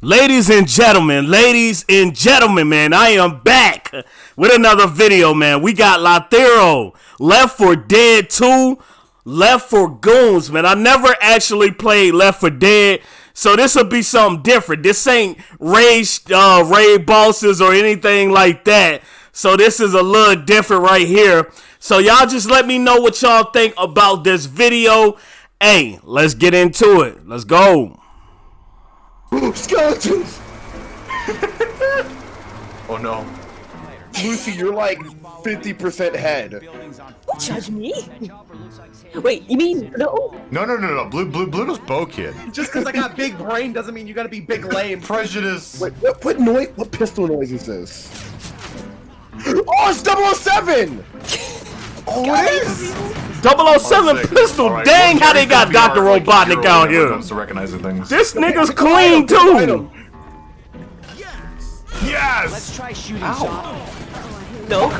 Ladies and gentlemen, ladies and gentlemen, man, I am back with another video, man. We got Lathero, Left 4 Dead 2, Left for Goons, man. I never actually played Left 4 Dead, so this will be something different. This ain't raid, uh, raid bosses or anything like that. So this is a little different right here. So y'all just let me know what y'all think about this video. Hey, let's get into it. Let's go. Skeletons! oh no. Lucy, you're like 50% head. Don't judge me. Wait, you mean no? No, no, no, no. Blue, blue, Bluto's bow kid. Just because I got big brain doesn't mean you gotta be big lame. Prejudice. Wait, what, what noise? What pistol noise is this? Oh, it's 007! Oh, it is. 007 Sick. pistol. All right, Dang, well, how they got Dr. Robotnik hero out when it here. comes to recognizing things. This nigga's Pick a item, clean too. Yes! Yes. Let's try shooting shot. No.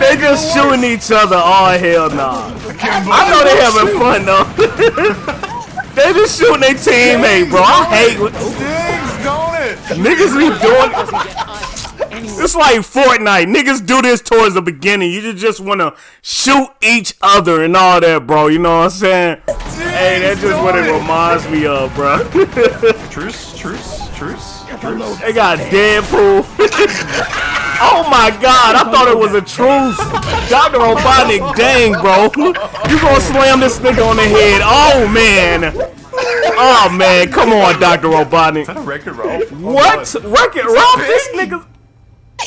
They just shooting each other. Oh hell nah. I know they having fun though. they just shooting their teammate, bro. I hate what Stings, don't it? niggas be doing. It's like Fortnite. Niggas do this towards the beginning. You just want to shoot each other and all that, bro. You know what I'm saying? Hey, that's just what it reminds me of, bro. Truce, truce, truce. They got Deadpool. oh my god, I thought it was a truce. Dr. Robotnik, dang, bro. You gonna slam this nigga on the head. Oh man. Oh man, come on, Dr. Robotnik. Is that a record, Ralph? What? Wreck-It Ralph? This nigga.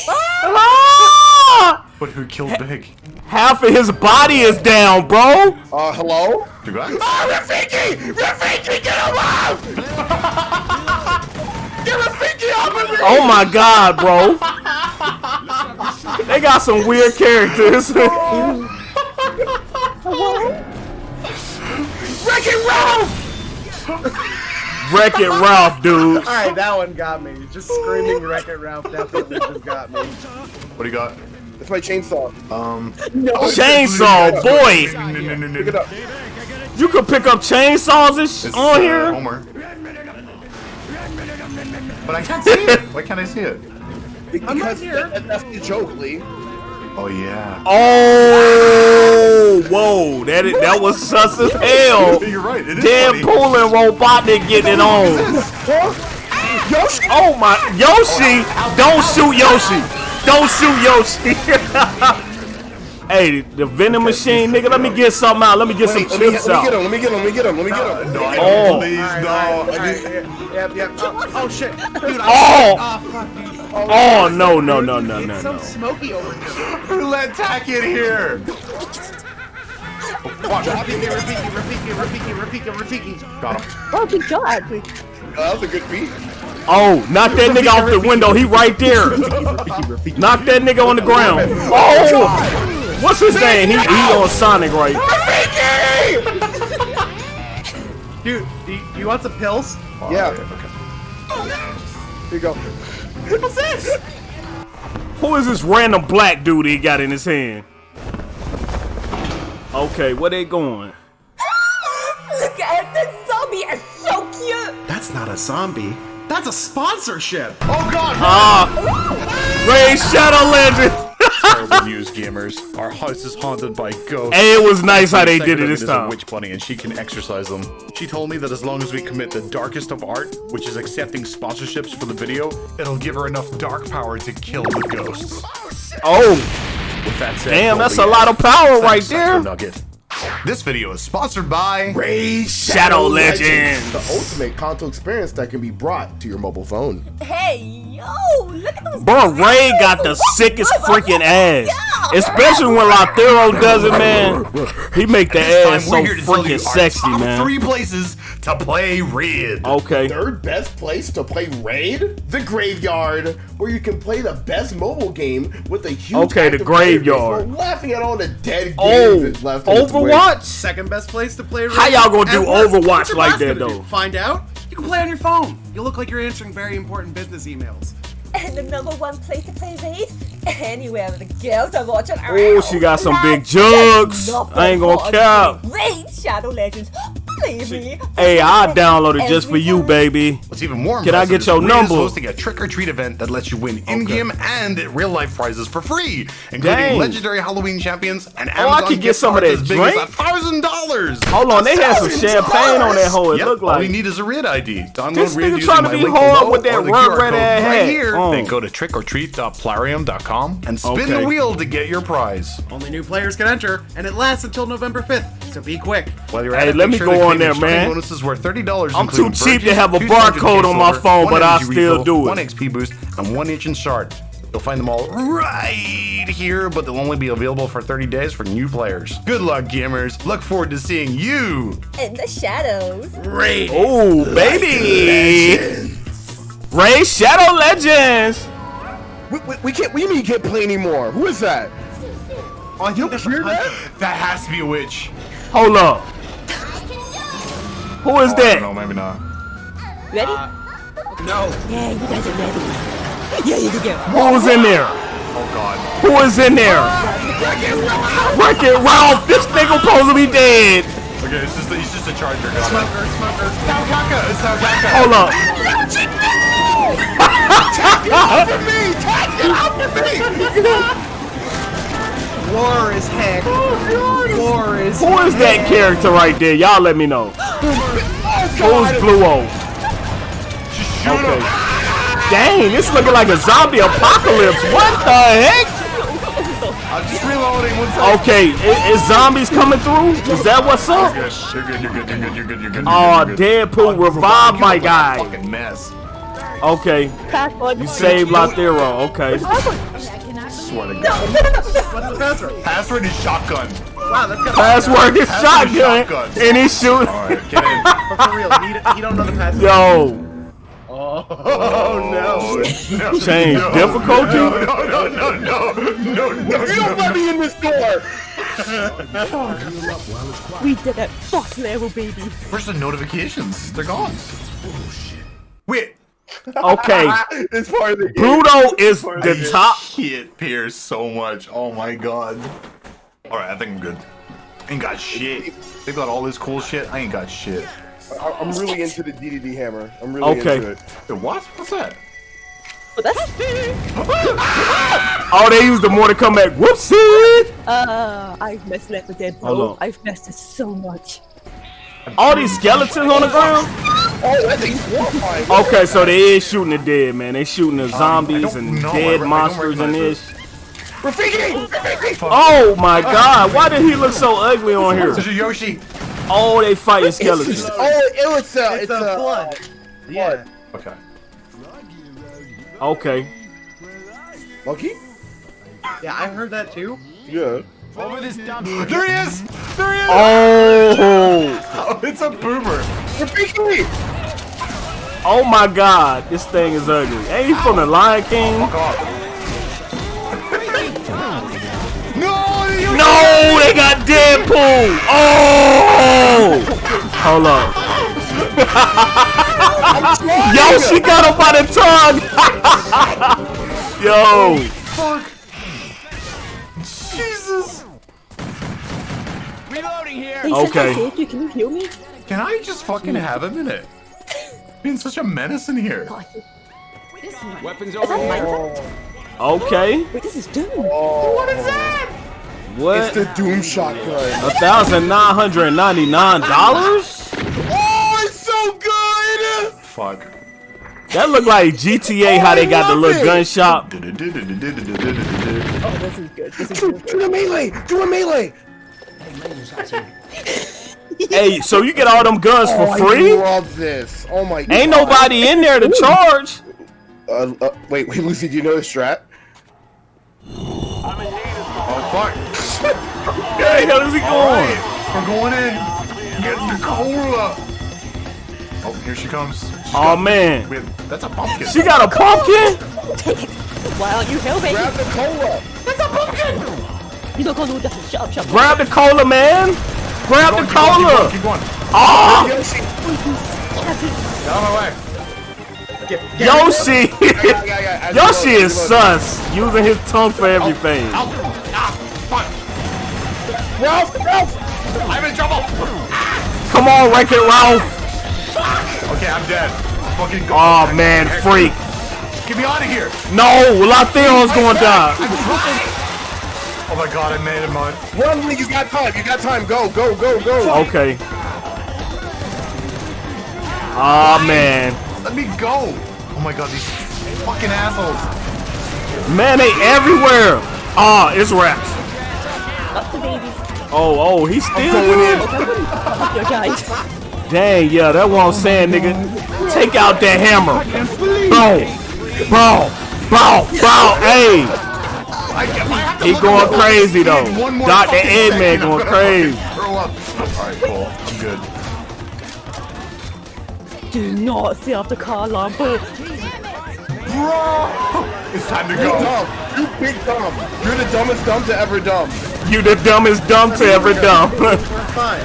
Ah! But who killed Big? Half of his body is down, bro. Uh, hello? You? Oh, Rafiki! Rafiki, get him off! Get Rafiki off of me! Oh my god, bro. They got some weird characters. Wreck it, Ralph! Dude. Alright, that one got me. Just screaming Wreck It Ralph definitely just got me. What do you got? It's my chainsaw. Um. Chainsaw, boy. No, Pick it up. You can pick up chainsaws and sh- It's, on uh, here. Homer. But I can't see it. Why can't I see it? Because that, that's the joke, Lee. Oh yeah. Oh, whoa, that is, that was sus as hell. You're right. It is funny. Deadpool and Robotnik getting it on. Yoshi! Oh my, Yoshi! Don't shoot Yoshi! Don't shoot Yoshi! hey, the vending machine, nigga. Let me get something out. Let me get Wait, some let me, chips let me get out. him, let me get him, let me get him, let me get him. Oh. No, I Oh. don't please, Alright, no. alright, I alright, Yep, yep. Oh, oh shit. Dude, Oh! I, oh. Oh no no no no no It's so no! smoky over here. Who let Tack in here? Rafiki, Rafiki, Rafiki, Rafiki, Rafiki, Rafiki. Got him. Oh my god. Oh, that was a good beat. Oh, knock that nigga off the window. He right there. Knock that nigga on the ground. Oh! What's his name? He, he on Sonic right. Dude, do you, do you want some pills? Yeah. Okay. Here you go. What's this? Who is this random black dude he got in his hand? Okay, where they going? Look at the zombie. It's so cute. That's not a zombie. That's a sponsorship. Oh god! Ah, Raid Shadow Legend. News, gamers. Our house is haunted by ghosts. Hey, it was nice how they did it this is a time. witch bunny, and she can exercise them. She told me that as long as we commit the darkest of art, which is accepting sponsorships for the video, it'll give her enough dark power to kill the ghosts. Oh, With that said, damn, that's a lot of power right there. Nugget. This video is sponsored by Raid Shadow Legends. The ultimate console experience that can be brought to your mobile phone. Hey, yo, look at those. Bro, Ray got the sickest freaking ass. Especially when Lathero does it, man. He make the ass so we're here to tell you freaking sexy, man. Three places to play Raid. Okay. Third best place to play Raid? The Graveyard, where you can play the best mobile game with a huge Okay, the active player base Graveyard. laughing at all the dead oh, games Oh, that's left in its. Overwatch? Second best place to play. Raid. How y'all gonna do at work. Overwatch like that, gonna do? though? Find out. You can play on your phone. You look like you're answering very important business emails. And the number one place to play Raid? Anywhere with the girls are watching. Oh, she got some big jugs. nothing I ain't gonna but cap. Raid Shadow Legends. Leave me. Hey, I downloaded it just for you, baby. What's even more Can I impressive get is your Reed number? is hosting a trick or treat event that lets you win in-game and real-life prizes for free, including Dang. legendary Halloween champions and Oh, I Amazon could get gift some of cards that as big drink? as a thousand dollars. Hold on, they had some champagne on that hoe. It Yep, looked all you need is a Raid ID. Download This Red nigga using trying to my be link hard below with that or the red ass right hat. here. Oh. Then go to trickortreat.plarium.com and spin Okay. the wheel to get your prize. Only new players can enter, and it lasts until November 5th, so be quick. While you're Hey, at it, let make me sure go on there, man. Bonuses worth thirty dollars. I'm too cheap to have a barcode on my phone, but I still do it. One XP boost and one ancient shard. You'll find them all right here, but they'll only be available for 30 days for new players. Good luck, gamers. Look forward to seeing you. In the shadows. Ray, Oh, baby. Raid Shadow Legends. We, we, we can't. We need get play anymore. Who is that? Oh, I think that's hear that? That has to be a witch. Hold up. Who is Oh, that? don't maybe not. Ready? Uh, no. yeah, you guys are ready. Yeah, you can go. Who's in there? Oh god. Who is in there? Wreck it Ralph. This nigga supposed to be dead. Okay, it's just a, he's just a charger. Smoker, smoker. Smoker. Hold it. Smoker, smoker. Kaka, it's not Kaka. Hold up. War is heck. War is Who is that character right there? Y'all let me know. Who's Fluo? Okay. Dang, this looking like a zombie apocalypse. What the heck? I'm just reloading. One second. Okay, i- is, zombies coming through? Is that what's up? You're good, you're good, you're good, you're good, you're good. Oh, you're good. Deadpool revived my guy. Fucking mess. Okay, you saved Lathero. Okay. Swear to God. What's the password? Password is shotgun. Wow, that's good. Password is Password is shotgun, shotgun. and he's shooting. All right, get in. But for real, he, he don't know the password. Yo, Oh, oh no. No, change no, difficulty. No, no, no, no, no, no, no. You don't let me in this door. We did it. Boss level, baby. Where's the notifications? They're gone. Oh, shit. Wait. Okay, It's part of the game. Pluto is the top. Hit Pierce so much. Oh my god. All right, I think I'm good. Ain't got shit. They got all this cool shit. I ain't got shit. I- I'm really into the DDD hammer. I'm really Okay. into it. Wait, what? What's that? But that's. Oh, they used the more to come back. Whoopsie! Uh, I've messed up with that, bro. I've messed it so much. All these skeletons on the ground. Oh, that thing's horrifying. Okay, so they is shooting the dead, man. They shooting the zombies don't and know. I dead re- I don't monsters and recognize this. Rafiki! Rafiki! Oh my god, why did he look so ugly on here? This is Yoshi. Oh, they fighting skeletons. Oh, it was uh, It's, it's a uh, flood. Yeah. Okay. Okay. Monkey? Yeah, I heard that too. Yeah. Over this dump. There he is! There he is! Oh, Oh, it's a boomer. Rafiki! Oh my god, this thing is ugly. Ain't he from the Lion King? No! No, they got Deadpool. Oh, hold on. Yo, she got him by the tongue. Yo, fuck! Jesus! Hey, Okay. since I saved you, can you heal me? Can I just fucking have a minute? Being such a menace in here. God. Weapons over here. okay. Wait, this is Doom. Oh. What is that? What? It's the Doom shotgun. A thousand nine hundred and ninety nine dollars? Oh, it's so good! Fuck. That look like GTA. Oh, how they got the little love gun shop. Oh, this is good. This is Do, good. do a melee! Do a melee! Hey, so you get all them guns Oh, for free? I love this. Oh my god. Ain't nobody in there to charge. Uh, uh, wait, wait, Lucy, do you know the strat? Oh, fuck. Where the hell is he going? We're going in. Get the cola. Oh, here she comes. She's Oh got- man, Wait, that's a pumpkin. she got a pumpkin. Why don't you help me? Grab the cola! You don't go do that. Shut up, shut up. Grab the cola, man. Grab the Keep going, keep going, cola. keep going. Oh, Yoshi! Get out of my way. Yoshi. Yeah, yeah, yeah, Yoshi you is as sus, using his tongue for everything. Ow. Ah. Ralph! Ralph! I'm in trouble. Come on, Wreck It Ralph. Okay, I'm dead. Fucking go. Oh man, freak. Get me out of here. No, Latheron's going down. Oh my god, I made him on. Run, Lee, you got time. You got time. Go, go, go, go. Okay. Oh man. Let me go. Oh my god, these fucking assholes. Man, they everywhere. Ah, it's wraps. Up to babies. Oh, oh, he's still going Up your guys. Dang, yeah, that's what I'm saying, nigga. Take out that hammer. Boom. Boom. Boom. Boom. Hey. I, I have to He going crazy, though. one more Dr. fucking Eggman going crazy. fucking up. Alright, cool. I'm good. Do not see off the car alarm. Bro, It's time to Big go. dumb. You big dumb. You're the dumbest dumb to ever dumb. You the dumbest dumb to ever dumb. We're fine.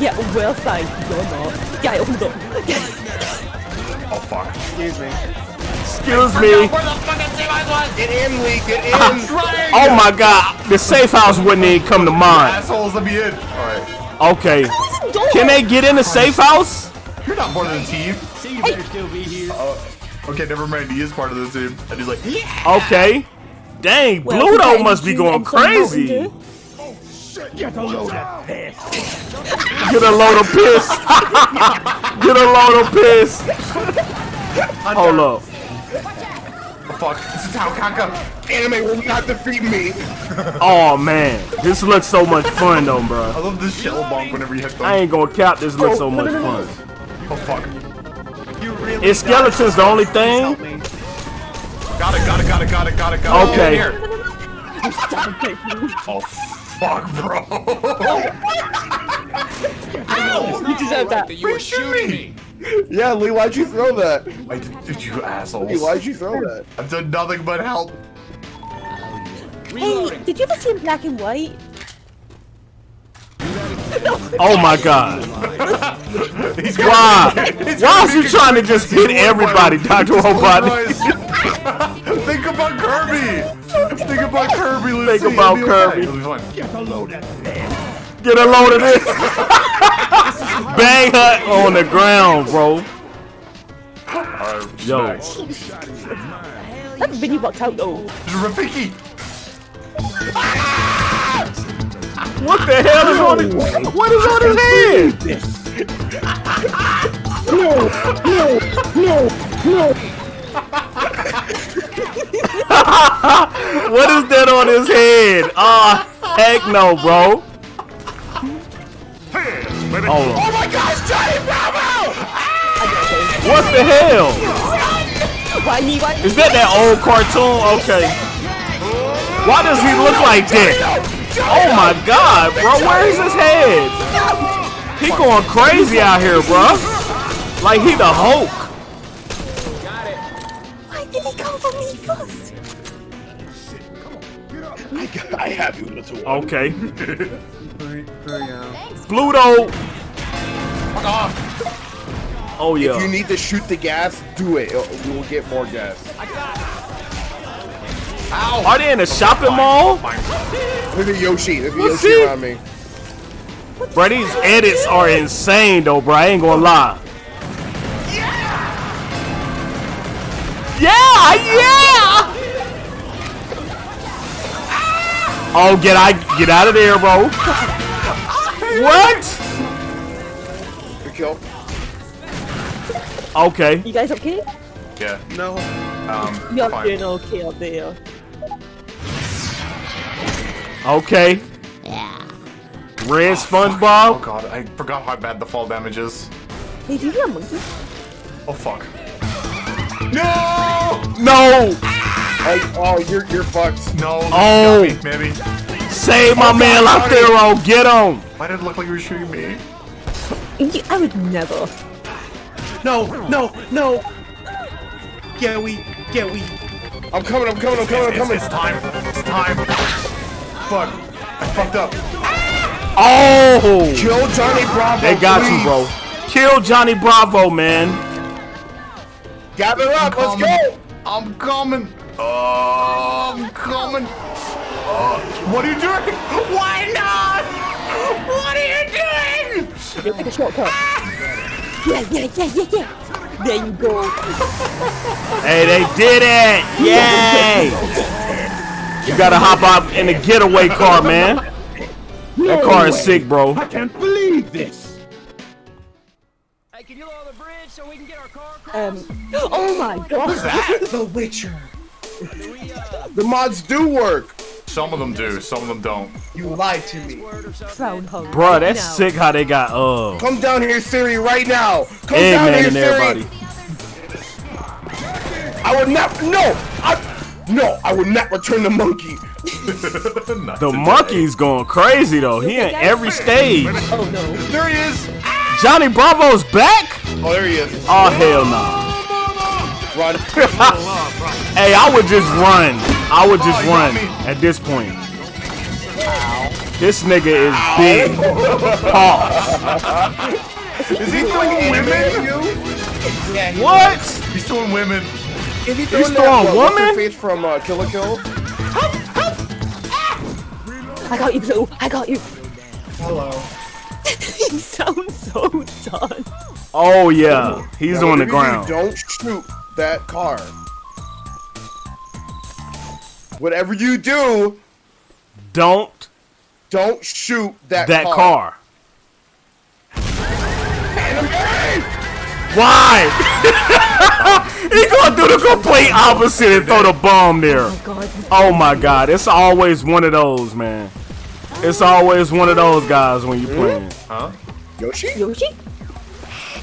yeah, well fine. You're not. Yeah, hold on. Oh fuck. Excuse me. Excuse me. Get in, Lee. Get in. Oh my god. The safe house wouldn't even come to mind. Assholes, let me in. Alright. Okay. Can they get in the safe house? You're not part of the team. See you later. Still be here. Okay, never mind. He is part of the team. And he's like, yeah. Okay. Dang, Well, Bluto okay, must be you going and some Mountain crazy. Dew. Get a load of piss. Get a load of piss. Hold up. Oh, fuck. This is how Kaka. Anime will not defeat me. Oh man, this looks so much fun though, bro. I love this shell bonk whenever you hit them. I ain't gonna cap. This looks so much fun. Oh fuck. You really Is skeletons the only thing? Got it, got it, got it, got it, got it, got it. Okay. Here. Oh fuck, bro. Ow! You deserve that. you were shooting me. Yeah, Lee, why'd you throw that? Why did, did you Lee, assholes? why'd you throw that? I've done nothing but help. Hey, did you ever see in black and white? Oh my god. He's Why? He's Why is you trying to just hit everybody, Dr. Robotnik? Think about Kirby. Think about Kirby. Lucy. Think about It'll be okay. Kirby. It'll be fine. Get a load of this. Bang her on the ground, bro. Yo. next. That really worked out though. Rafiki. What the hell is on his What is on his head? no, no, no, no. What is that on his head? Ah, heck no, bro. Hold on. Oh my gosh, Johnny Bravo! Ah! What the hell? Why? Is that that old cartoon? Okay. Why does he look like that? Oh my god, bro, where is his head? He going crazy out here, bro. Like he the Hulk. Why did he come for me first? I have you, little one. Okay. Hurry, hurry. Pluto. Fuck off. Oh yeah. If you need to shoot the gas, do it. We will get more gas. Are they in a shopping mall? Look at Yoshi. Look at What's Yoshi he? around me. Bro, these edits are insane though, bro. I ain't gonna lie. Yeah, yeah. Oh, get I get out of there, bro. What? Good kill. Okay. You guys okay? Yeah. No. Um. You're fine. doing okay up there. Okay. Yeah. Red Oh SpongeBob. god, I forgot how bad the fall damage is. Hey, do you hear a monkey? Oh fuck. No! No. Oh, oh you're you're fucked. No. Oh. got me, maybe. Save my man out there, oh, get him. Why did it look like you were shooting me? I would never. No, no, no. Get we, get we. I'm coming. I'm coming. I'm coming. I'm It's, coming. it's time. It's time. Fuck. I fucked up. Oh. Kill Johnny Bravo. They got you, bro. Kill Johnny Bravo, man. Gather up. Let's coming. go. I'm coming. Oh, I'm coming. Oh, what are you doing? Why not? What are you doing? You'll take a shortcut. Yeah, yeah, yeah, yeah, yeah. There you go. Hey, they did it! Yay! You gotta hop out in the getaway car, man. That car is sick, bro. I can't believe this. Hey, can you lower the bridge so we can get our car across? Um, oh my god. The Witcher. The mods do work. Some of them do, some of them don't. You lied to me. Frown home. Bruh, that's Now. sick how they got, uh, Come down here, Siri, right now. Come down Eggman here, and Siri. everybody. I would not. No, I. No, I would not return the monkey. The today. monkey's going crazy, though. He in every stage. Oh no. There he is! Johnny Bravo's back? Oh, there he is. Oh, hell no. Run. Hey, I would just run. I would just Oh, run at this point. This nigga is big. Pause. Is he throwing women? Yeah, he What? He's doing women. Is he He's throwing throwing that, what, what's her woman? face from uh, Kill la Kill? I got you, Blue. I got you. Hello. he sounds so done. Oh, yeah. He's on the Whatever you ground. Don't shoot that car. Whatever you do, Don't don't shoot that, that car. car. Why? he gonna do the complete opposite and throw the bomb there. Oh my god, it's always one of those, man. It's always one of those guys when you playing. Huh? Yoshi? Yoshi?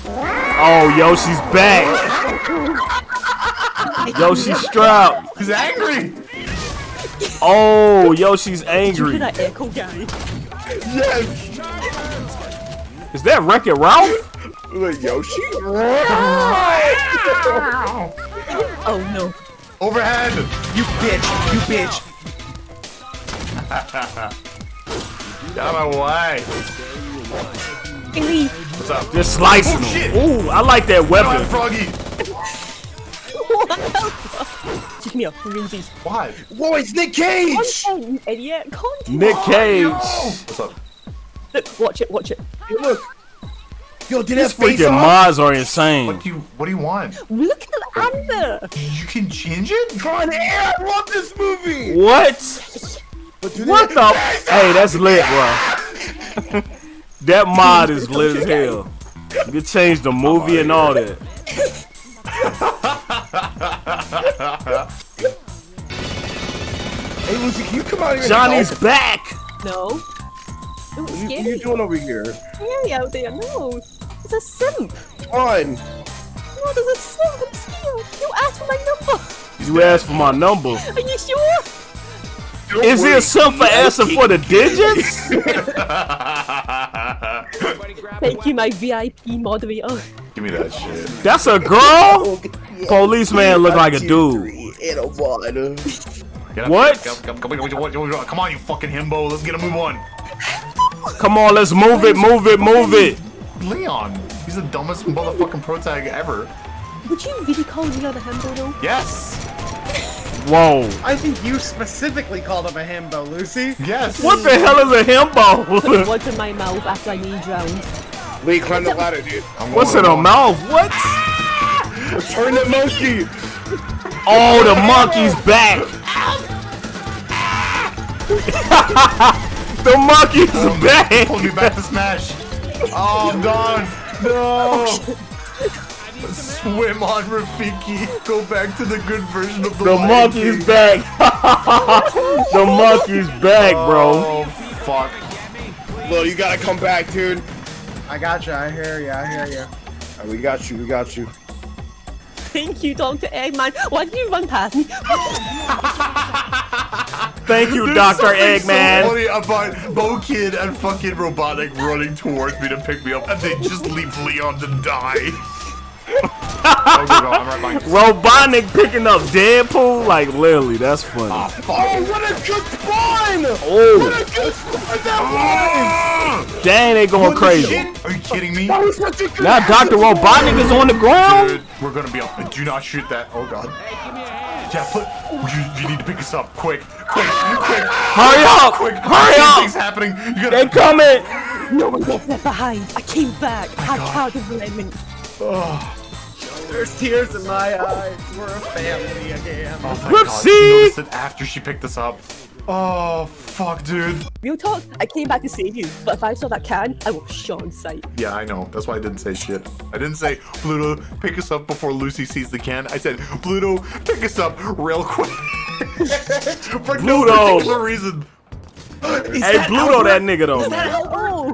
Oh, Yoshi's back. Yoshi's strapped. He's angry! Oh, Yoshi's Look angry. at that echo guy. Yes. Is that Wreck It Ralph? Wait, Yoshi? Oh no. Overhead! You bitch. You bitch. Get out of my way! What's up? Just slicing Oh, shit. Ooh, I like that weapon. Froggy! Just give me a freezies. Why? Whoa, it's Nick Cage! Content, you idiot. Content. Nick Cage. What's up? Look, watch it, watch it. Hey, look. Yo, did These that face freaking off? mods are insane. What do you What do you want? Look at the amber. You can change it? Con Air, I love this movie! What? But do What the? Hey, that's lit, bro. that mod is lit as hell. You can change the movie and all that. Hey, Lucy, can you come out here Johnny's and back. No. No, it's help? What are you doing over here? Scary out there. No. It's a simp. On. No, there's a simp. I'm scared. You asked for my number. You asked for my number. Are you sure? Is it some for asking for the digits? Thank you, my VIP moderator. Give me that shit. That's a girl. Policeman look like a dude. And a one. Get up, What? Get up, get up, come, on, come come on, you fucking himbo. Let's get a move on. Come on, let's move it, move it, move it. Leon. He's the dumbest motherfucking pro tag ever. Would you really call Leon a himbo though? Yes. Whoa. I think you specifically called him a himbo, Lucy. Yes. What the hell is a himbo? What's in my mouth after I need drowned? Lee, climb the ladder, dude. I'm What's in a mouth? What? Turn the monkey. Oh, the monkey's back. the monkey's oh, back. Pull me back to Smash. Oh, I'm gone. No. Swim on Rafiki. Go back to the good version of the The monkey's King. back. the monkey's back, bro. Oh, fuck. Lil, you gotta come back, dude. I got you. I hear you. I hear you. Alright, we got you, we got you. Thank you, Dr. Eggman. Why did you run past me? Thank you, There's Dr. something Eggman. So funny about Bo Kid and fucking Robotnik running towards me to pick me up, and they just leave Leon to die. Oh, go, go, I'm right behind you. Robotnik picking up Deadpool? Like, literally, that's funny. Oh, oh what a good spawn! Oh. What Oh, a good spawn that ah. dang, they going crazy. Shit? Are you kidding me? That was such a good Now Dr. Robotnik is on the ground? Dude, we're gonna be up. Do not shoot that. Oh god. Yeah, put. You, you need to pick us up quick, quick, quick, Hurry up! quick. Hurry up! Things up! happening. You They gotta. coming! No one gets left behind. I came back. Oh I had of lemon. There's tears in my eyes. We're a family again. Oh my Whoopsie! god, you noticed it after she picked us up. Oh, fuck, dude. Real talk, I came back to save you, but if I saw that can, I will shot on sight. Yeah, I know. That's why I didn't say shit. I didn't say, Pluto, pick us up before Lucy sees the can. I said, Pluto, pick us up real quick. For no Pluto. particular reason. Hey, Bluto, that nigga though. man. Oh!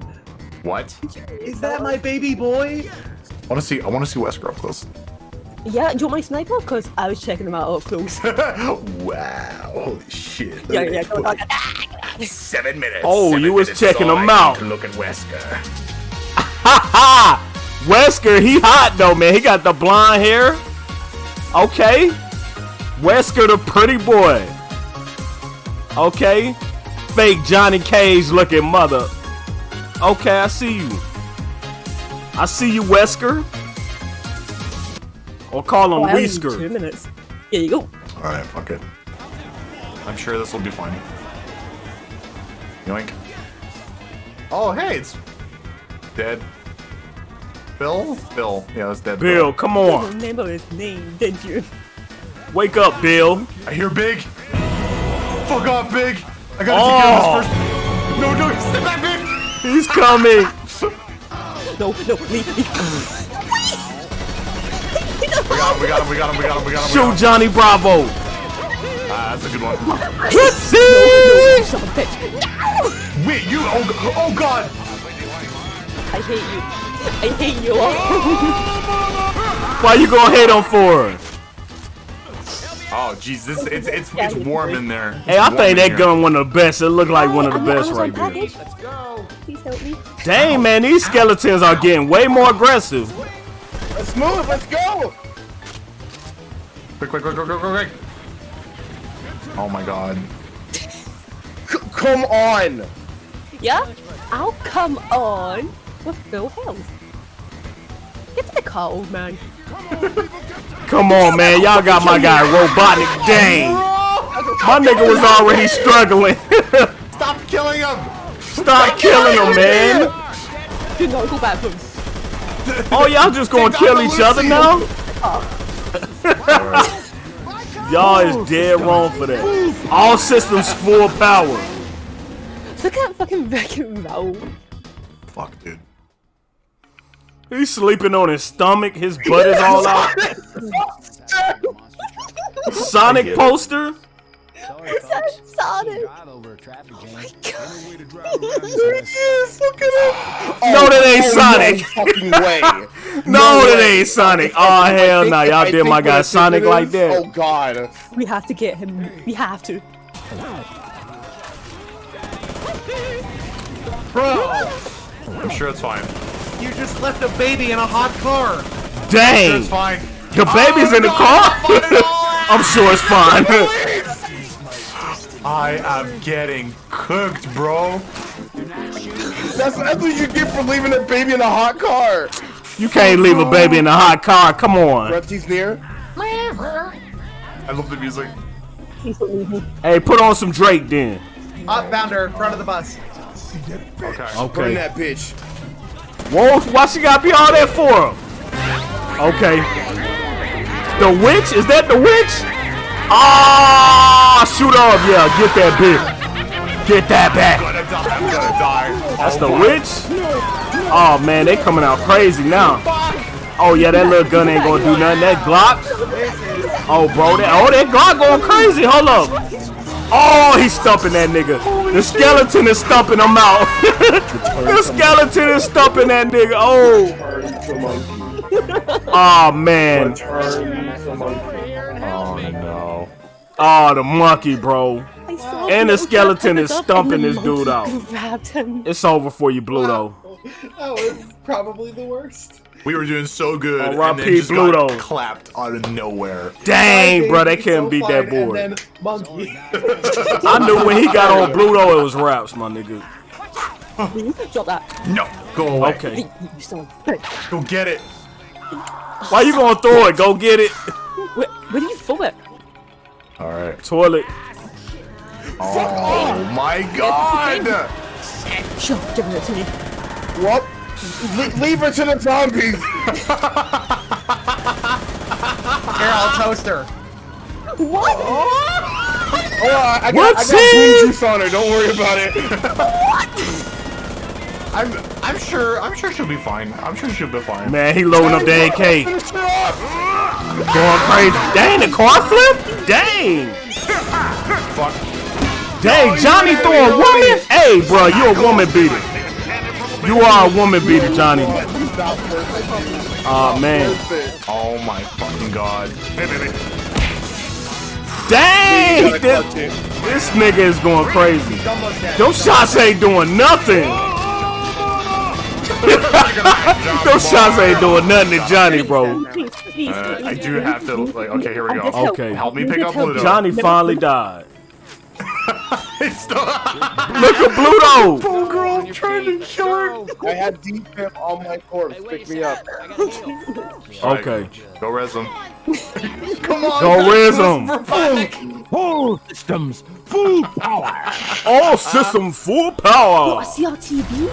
What? Is that my baby boy? I want to see. I want to see Wesker up close. Yeah, do you want my sniper? Because I was checking them out up close. wow! Holy shit! yeah, yeah, go, go, go. Seven minutes. Oh, Seven you was checking so him out. Look at Wesker. Ha ha! Wesker, he hot though, man. He got the blonde hair. Okay. Wesker, the pretty boy. Okay. Fake Johnny Cage looking mother. Okay, I see you. I see you, Wesker. Or call him Oh, I only need Two minutes. Here you go. All right, fuck it. I'm sure this will be fine. Yoink. Oh, hey, it's dead. Bill? Bill. Yeah, that's dead. Bill, come You on. remember his name, didn't you? Wake up, Bill. I hear Big. Fuck off, Big. I gotta Oh. take care of this oh. first. No, no, step back, Big. He's coming. No, no, leave, leave. We got him, we got him, we got him, we got him, we got him. Shoot Johnny Bravo. Ah, that's a good one. See? Son of a bitch. Wait, you, oh, oh god. I hate you. I hate you all. Why you gonna hate him for? Oh, jeez, this, it's, it's, it's warm in there. Hey, I It's warm think that gun one of the best. It looked like oh, one of the I'm best on right there. Let's go. Please help me. Dang, man, these skeletons are getting way more aggressive. Let's move. Let's go. Quick, quick, quick, quick, quick, quick. Oh my god. C- come on. Yeah? I'll come on with full health. Get to the car, old man. Come on, man, y'all got my guy Robotnik Dang. My nigga was already struggling. Stop killing him! Stop killing him, man. Do not go back from. Oh, y'all just gonna kill each other now? Y'all is dead wrong for that. All systems full power. Look at fucking Wreck-It Ralph. Fuck, dude. He's sleeping on his stomach. His butt is all out. Sonic poster. Sonic. Oh my god. There No, oh, that ain't Oh, Sonic. No fucking way. No, that way. ain't Sonic. Oh hell no, y'all I did my think guy Sonic like that. Oh god. We have to get him. We have to. Bro, I'm sure it's fine. You just left a baby in a hot car. Dang, It's fine. the oh, baby's in the car. I'm sure it's fine. I am getting cooked, bro. That's, that's what you get for leaving a baby in a hot car. You can't leave a baby in a hot car. Come on. Rusty's near. I love the music. Please don't leave me. Hey, put on some Drake then. Hot bounder, front of the bus. Okay. Burn Okay. that bitch. Whoa, why she gotta be all that for? him? Okay. The witch? Is that the witch? Ah, shoot off. Yeah, get that bitch. Get that back. That's oh the witch? Oh man, they coming out crazy now. Oh yeah, that little gun ain't gonna do nothing. That Glock. Oh bro, that oh that Glock going crazy. Hold up. Oh, he's stumping that nigga. The skeleton is stumping him out. the skeleton is stumping that nigga. Oh. Oh man. Oh no. Oh the monkey, bro. And the skeleton is stumping this dude out. monkey Grabbed him. It's over for you, Bluto. That was probably the worst. We were doing so good, Oh, and R.I.P. then just Bluto. got clapped out of nowhere. Dang, bro, they Baby, couldn't so beat that fine, board. And then monkey. I knew when he got on Bluto, it was raps, my nigga. Drop that. No, go away. Okay. You, you son of a bitch. Go get it. Why you gonna throw it? Go get it. Where, where do you throw it? All right. Toilet. Oh my god. Sure, give it to me. What? Le- leave her to the zombies. Here, I'll toast her. What? Oh, I, I got, What I got scene? blue juice on her. Don't worry about it. what? I'm I'm sure I'm sure she'll be fine. I'm sure she'll be fine. Man, he loading up the AK. Finish her. Going crazy. Dang, the car flip? Dang. Fuck. Dang, Johnny throwing a woman? Hey, bro, you a woman beater. You are a woman beater, Johnny. Stop perfect. Oh, man. Oh my fucking god. Dang! This, this nigga is going crazy. He's almost dead. Those shots ain't doing nothing. Those shots ain't doing nothing to Johnny, bro. Please, please, Uh, I do have to like okay, here we go. Okay. Help me pick up help- Pluto. Johnny finally died. It's still- Look at Pluto. Oh, girl, I'm trying to kill her. I had defib on my corpse. Pick me up. Okay. Go res him. Come on. Go guys, res 'em. we're back. Full systems, full power. All system full power. CRTV?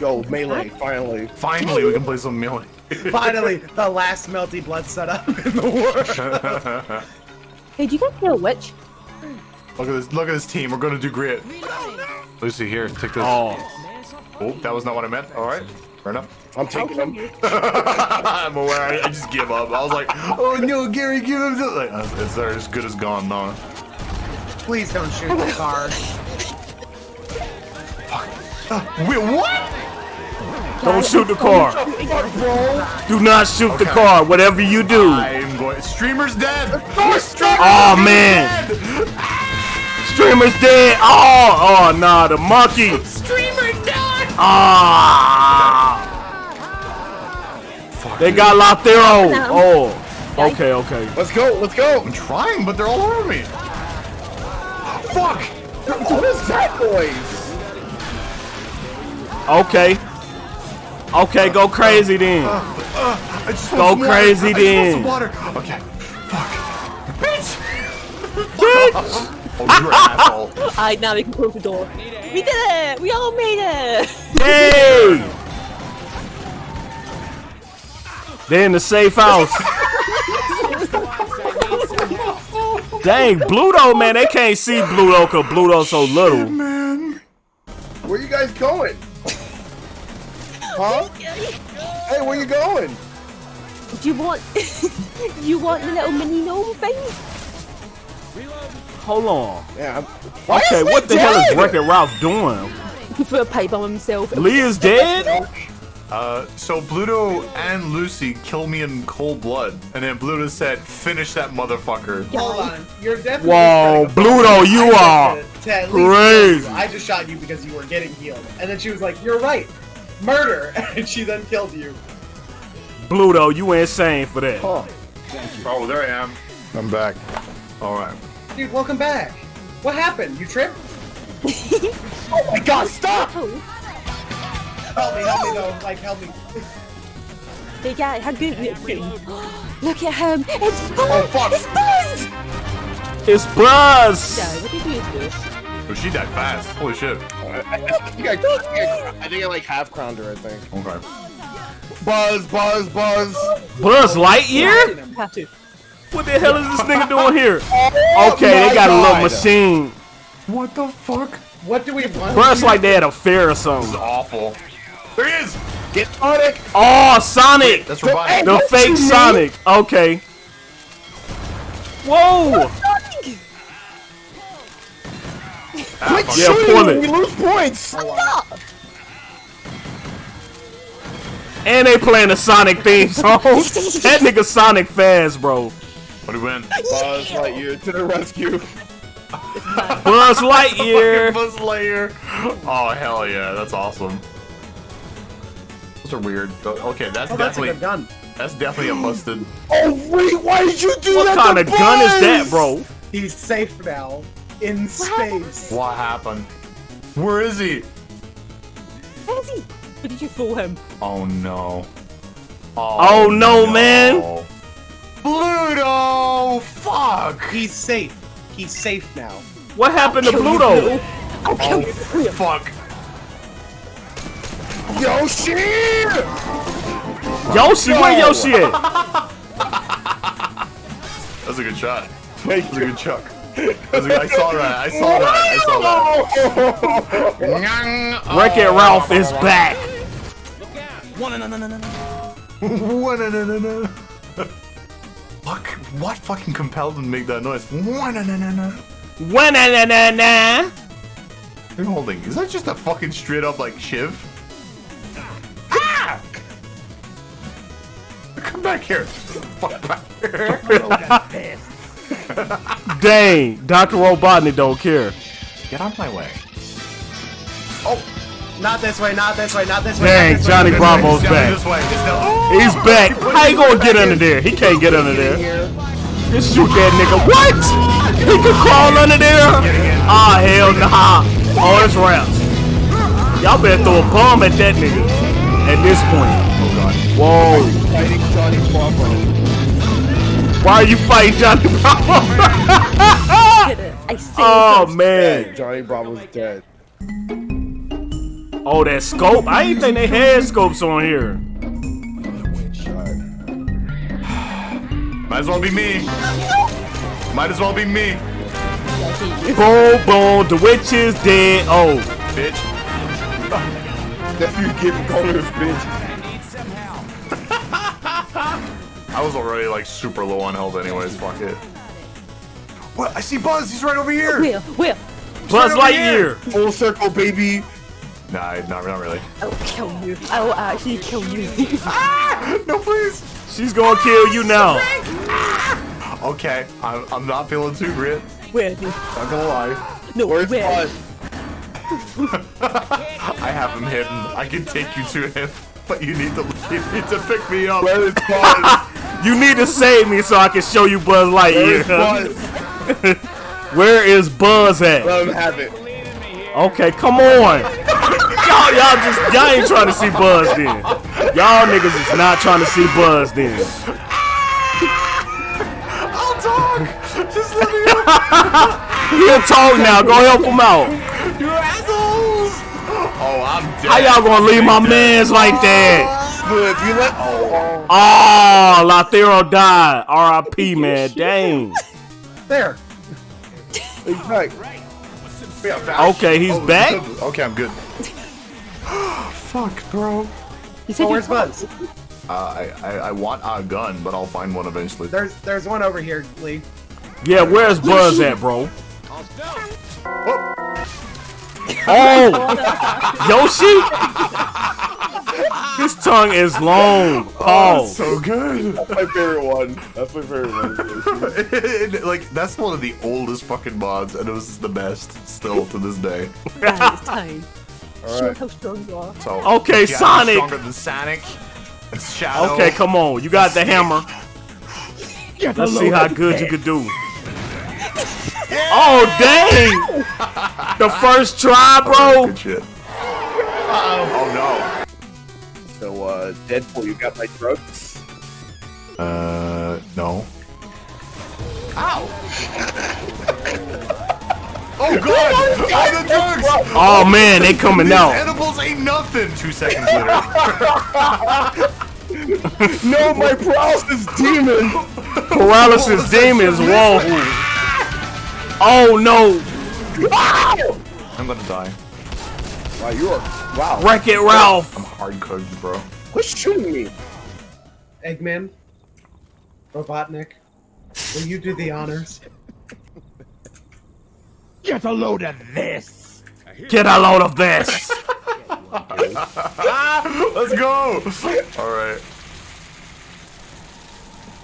Yo, melee, finally. Finally, we can play some melee. Finally, the last melty blood setup in the world. Hey, do you guys know a witch? Look at this. Look at this team. We're gonna do great. Lucy, here, take this. Oh, Oh, that was not what I meant. All right, fair enough. I'm taking them. I'm aware. I, I just give up. I was like, oh no, Gary, give him this. Like, uh, it's they're as good as gone, no. Please don't shoot the car. Wait, what? don't shoot the car. Do not shoot the car. Whatever you do. I'm going. Streamer's dead. Oh man. Streamer's dead. Oh, oh nah, the monkey. Streamer dead. Ah. They got Lathero. Oh. oh. Okay, okay. Let's go, let's go. I'm trying, but they're all over me. Fuck. What is that noise? Okay. Okay, go crazy then. Uh, uh, uh, I just Go want some water. crazy I just want then. some water. Okay. Fuck. Bitch. Bitch. Oh, you're an asshole. Alright, now we can close the door. We did it! We all made it! Hey. They're in the safe house. Dang, Bluto, man, they can't see Bluto because Bluto's so little. man Where you guys going? Huh? Hey, where you going? Do you want... you want the little mini gnome thing? Hold on. Yeah. Why Okay, what Lee the hell is dead? Wreck-It Ralph doing? He threw a pipe on himself. Lee is dead? Uh, so Bluto and Lucy kill me in cold blood, and then Bluto said, "Finish that motherfucker." Hold on, you're definitely. Whoa, Bluto, you just are did to crazy. I just shot you because you were getting healed, and then she was like, "You're right, murder," and she then killed you. Bluto, you insane for that. Oh, there I am. I'm back. All right. Dude, welcome back. What happened? You tripped? Oh my god, stop! Oh, Help me, help me though. Like, help me. they got how good it Look at him! It's Buzz! Oh, fuck. It's Buzz! It's Buzz. Yeah, what did you do? Oh, she died fast. Holy shit. I think I, I, think I, I think I like half crowned her, I think. Okay. Buzz, buzz, buzz. Oh, buzz Lightyear? Have to. What the hell is this nigga doing here? Oh okay, Oh they my got a little machine. What the fuck? What do we want? Bro, it's like they had a fair or something. This is awful. There he is. Get Sonic. Oh, Sonic! That's revived. The What fake you mean? Sonic. Okay. Whoa! Ah, Quit Yeah, shooting pull when it. we lose points. And they playing the Sonic theme song. that nigga Sonic fast, bro. What do we win? Buzz Lightyear to the rescue. Buzz Lightyear. Buzz Lightyear. Oh hell yeah, that's awesome. Those are weird. Okay, that's Oh, that's a definitely good gun. that's definitely a busted. Oh wait, why did you do What that? What kind to of gun is that, bro? He's safe now. In space. What happened? Where is he? Where is he? Where did you fool him? Oh no. Oh, no, oh, man. Pluto! Fuck! He's safe. He's safe now. What happened to Kill you, I'll kill Oh you. fuck! Yoshi! Yoshi, where Yoshi at? That's a good shot. That's a good chuck. A good, I saw that. I saw that. I saw that. Wreck It Ralph is back. Fuck! What fucking compelled him to make that noise? What Wa-na-na-na-na. are you holding? Is that just a fucking straight up like shiv? Ah! Come back here. Fuck back here. Dang, Dr. Robotnik don't care. Get out of my way. Not this way, not this way, not this way. Dang, this Johnny not this Bravo's Down back. this way. It's He's back. How you gonna get under there? He can't get under there. Just shoot that nigga. What? He can crawl under there? Ah, hell nah. Oh, it's raps. Y'all better throw a bomb at that nigga. At this point. Oh god. Whoa. Fighting Johnny Bravo. Why are you fighting Johnny Bravo? I saved oh, man. Johnny Bravo's dead. Oh, that scope? I didn't think they had scopes on here. Might as well be me. Might as well be me, Boom, boom. The witch is dead. Oh. bitch. Nephew give calling his bitch. I was already like super low on health anyways, fuck it. What? I see Buzz, he's right over here! Where? Where? Buzz over here. Lightyear. Full circle, baby. Nah, not, not really. I will kill you. I will actually kill you. Ah! No, please! She's gonna kill you now. Ah! Okay, I'm, I'm not feeling too great. where? dude? Not gonna lie. No, Where's where? Buzz? I have him hidden. I can take you to him, but you need to you need to pick me up. Where is Buzz? You need to save me so I can show you Buzz Where is Lightyear. Buzz? Where is Buzz at? Let him have it. Okay, come on. Y'all, y'all just y'all ain't trying to see Buzz then. Y'all niggas is not trying to see Buzz then. I'll talk. Just let me He'll talk now. Go help him out. you assholes. Oh, I'm dead. How y'all gonna leave my mans like that? But if you let oh, Oh, Lathero died. R.I.P. Man. Dang. There. he's Okay, he's Oh, back? Okay, I'm good. Fuck, bro. He said Oh, where's Buzz? Uh, I, I I want a gun, but I'll find one eventually. There's there's one over here, Lee. Yeah, where's Buzz at, bro? Oh, Oh, Yoshi. His tongue is long. Oh, so good. My favorite one. That's my favorite one. like that's one of the oldest fucking mods, and it was the best still to this day. Right, it's time. Show how strong you are. So Okay, yeah, Sonic. stronger than Sonic. Shadow. okay, come on. You got the hammer. Let's see how good you could do. Oh, dang! The first try, bro. Good shit. Oh no. So, uh, Deadpool, you got my drugs? no. Uh, no. Ow! oh god! Oh, the drugs! Oh man, they coming These out. edibles ain't nothing. Two seconds later. No, my paralysis demon! Paralysis demons. Whoa. Oh no. Oh! I'm gonna die. Wow, you are. Wow. Wreck It Ralph. I'm hard cooked, bro. Who's shooting me? Eggman. Robotnik. Will you do the honors? Get a load of this. Get a load of this. Let's go! Alright.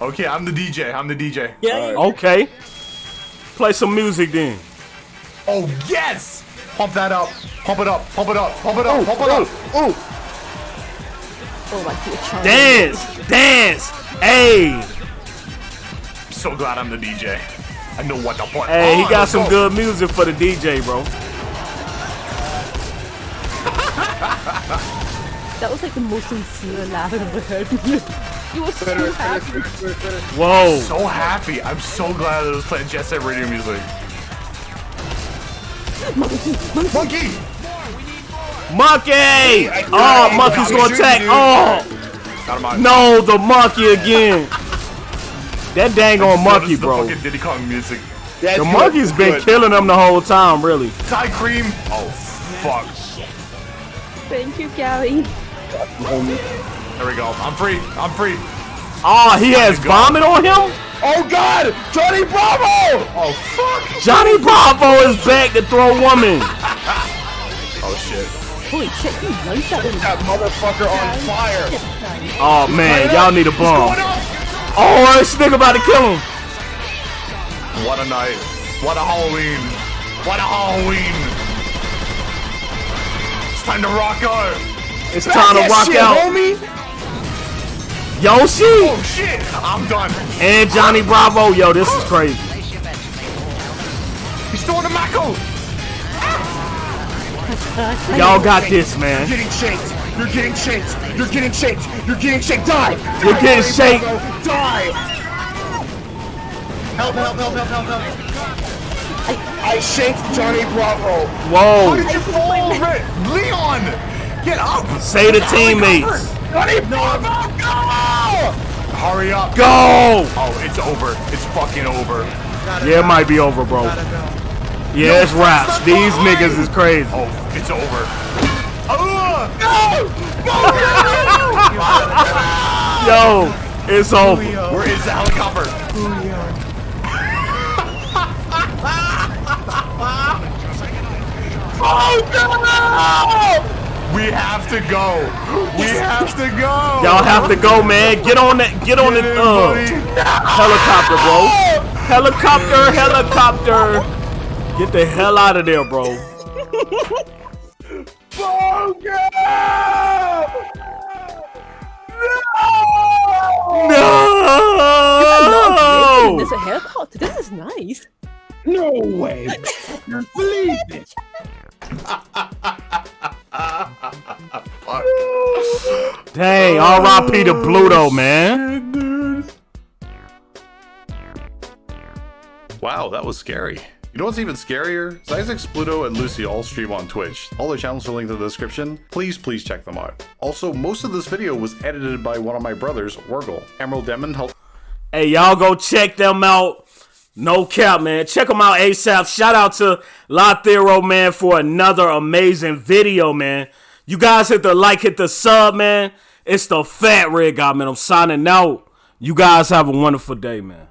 Okay, I'm the DJ. I'm the DJ. Yeah. Okay. Play some music then. Oh, yes! Pump that up. Pump it up. Pump it up. Pump it up. Pump it up. Oh! Oh, I see a charm. Dance, dance. Hey, I'm so glad I'm the DJ. I know what the put. hey, he oh, got Let's some go. good music for the DJ, bro. That was like the most sincere laugh I've ever heard from you. You were so happy. Whoa. So happy. I'm so glad I was playing Jet Set Radio music. Monkey, monkey. Monkey! Monkey! Oh, monkey's gonna attack. Oh, Out of my no, the monkey again. That dang on monkey, That is the bro. fucking Diddy Kong music. That's The good, monkey's been good. killing them the whole time, really. Thai cream. Oh fuck. Thank you, Gary. There we go. I'm free. I'm free. Oh, he has vomit on him? Oh God, Johnny Bravo! Oh fuck! Johnny Bravo is back to throw woman. Oh shit. Holy shit, he knows that. That motherfucker on fire! Oh man, y'all need a bomb. Oh, this nigga about to kill him. What a night. What a Halloween. What a Halloween. It's time to rock out. It's time to rock shit, out. homie! Yoshi Oh shit. I'm done. and Johnny Bravo. Yo, this is crazy. He's throwing the Mako. Y'all got this, man. You're getting shaked! You're getting shaked! You're getting shaked! You're getting shaked! Die! You're getting shaked. Die! Help, help, help, help, help, help. I shanked Johnny Bravo! Whoa. Did you fall over it? Leon. Get up. Say the teammates. Johnny Bravo! Go! Hurry up. Go. Oh, it's over. It's fucking over. Yeah, it might be over, bro. Yeah, it's raps. These niggas is crazy. Oh, it's over. Ugh. Yo, it's over. Where is the helicopter? We have to go. We have to go. Y'all have to go, man. Get on that. Get on the Get in, uh, helicopter, bro. Helicopter, helicopter. Get the hell out of there, bro. No! There's a helicopter. This is nice. No way! Believe it! Dang, R.I.P. to Bluto, oh, man. Wow, that was scary. You know what's even scarier? Zyzex, Pluto, and Lucy all stream on Twitch. All their channels are linked in the description. Please, please check them out. Also, most of this video was edited by one of my brothers, Wargle. Emerald Demon helped Hey, y'all go check them out. No cap, man. Check them out ASAP. Shout out to Lothero, man, for another amazing video, man. You guys hit the like, hit the sub, man. It's the Fat Red Guy, man. I'm signing out. You guys have a wonderful day, man.